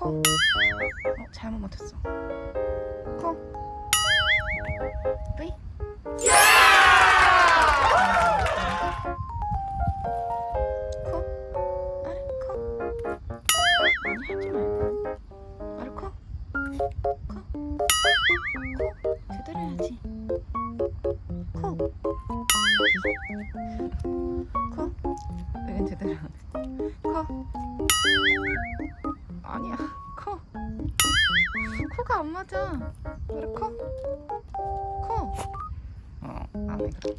코. 어, 잘못 못했어. 코. 코. 해야지. 코. 코. 여긴 해. 코. 아니야. 코. 코가 안 맞아. 그래 코. 코. 어, 안 해, 그럼.